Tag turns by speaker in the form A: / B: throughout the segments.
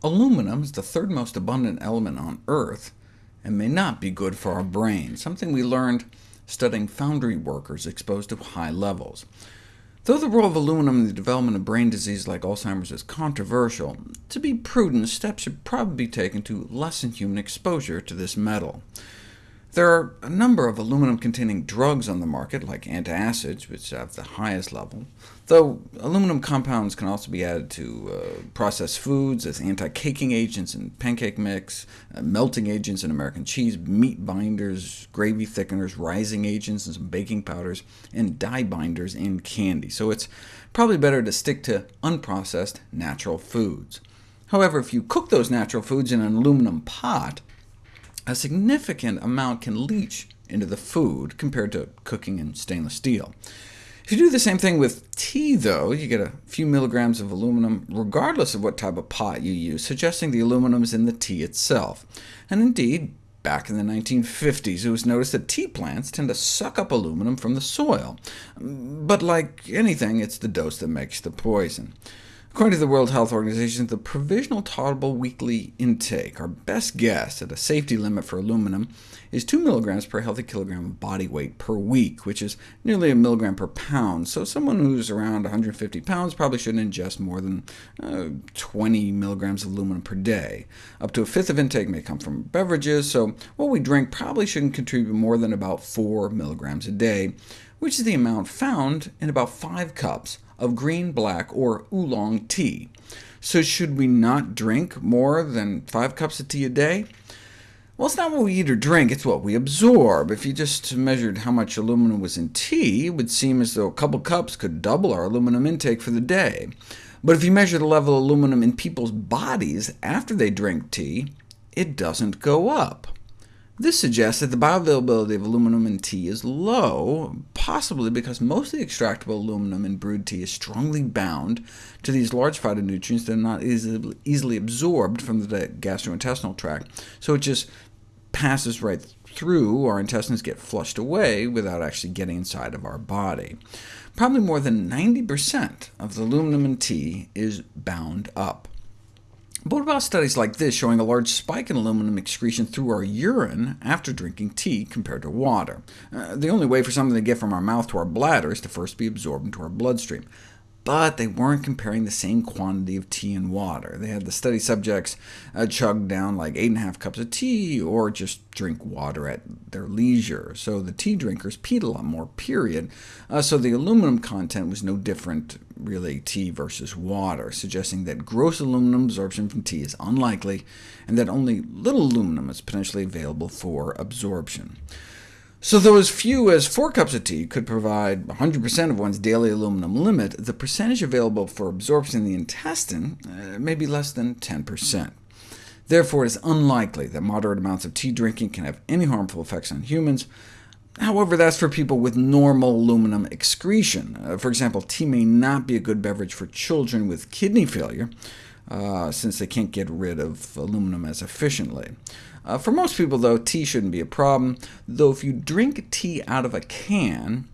A: Aluminum is the third most abundant element on Earth, and may not be good for our brain, something we learned studying foundry workers exposed to high levels. Though the role of aluminum in the development of brain disease like Alzheimer's is controversial, to be prudent, steps should probably be taken to lessen human exposure to this metal. There are a number of aluminum-containing drugs on the market, like antacids, which have the highest level, though aluminum compounds can also be added to uh, processed foods as anti-caking agents in pancake mix, uh, melting agents in American cheese, meat binders, gravy thickeners, rising agents, in some baking powders, and dye binders in candy, so it's probably better to stick to unprocessed natural foods. However, if you cook those natural foods in an aluminum pot, a significant amount can leach into the food compared to cooking in stainless steel. If you do the same thing with tea, though, you get a few milligrams of aluminum regardless of what type of pot you use, suggesting the aluminum is in the tea itself. And indeed, back in the 1950s, it was noticed that tea plants tend to suck up aluminum from the soil. But like anything, it's the dose that makes the poison. According to the World Health Organization, the provisional tolerable weekly intake, our best guess at a safety limit for aluminum, is 2 mg per healthy kilogram of body weight per week, which is nearly a milligram per pound, so someone who's around 150 pounds probably shouldn't ingest more than uh, 20 milligrams of aluminum per day. Up to a fifth of intake may come from beverages, so what we drink probably shouldn't contribute more than about 4 milligrams a day, which is the amount found in about 5 cups of green, black, or oolong tea. So should we not drink more than 5 cups of tea a day? Well, it's not what we eat or drink, it's what we absorb. If you just measured how much aluminum was in tea, it would seem as though a couple cups could double our aluminum intake for the day. But if you measure the level of aluminum in people's bodies after they drink tea, it doesn't go up. This suggests that the bioavailability of aluminum in tea is low, possibly because most of the extractable aluminum in brewed tea is strongly bound to these large phytonutrients that are not easily, easily absorbed from the gastrointestinal tract, so it just passes right through, our intestines get flushed away without actually getting inside of our body. Probably more than 90% of the aluminum in tea is bound up. But what about studies like this showing a large spike in aluminum excretion through our urine after drinking tea compared to water? Uh, the only way for something to get from our mouth to our bladder is to first be absorbed into our bloodstream but they weren't comparing the same quantity of tea and water. They had the study subjects uh, chug down like 8.5 cups of tea, or just drink water at their leisure. So the tea drinkers peed a lot more, period. Uh, so the aluminum content was no different, really, tea versus water, suggesting that gross aluminum absorption from tea is unlikely, and that only little aluminum is potentially available for absorption. So though as few as 4 cups of tea could provide 100% of one's daily aluminum limit, the percentage available for absorption in the intestine uh, may be less than 10%. Therefore, it is unlikely that moderate amounts of tea drinking can have any harmful effects on humans. However, that's for people with normal aluminum excretion. Uh, for example, tea may not be a good beverage for children with kidney failure, uh, since they can't get rid of aluminum as efficiently. Uh, for most people, though, tea shouldn't be a problem, though if you drink tea out of a can,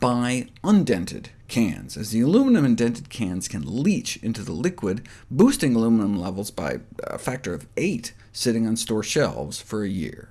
A: buy undented cans, as the aluminum in dented cans can leach into the liquid, boosting aluminum levels by a factor of 8 sitting on store shelves for a year.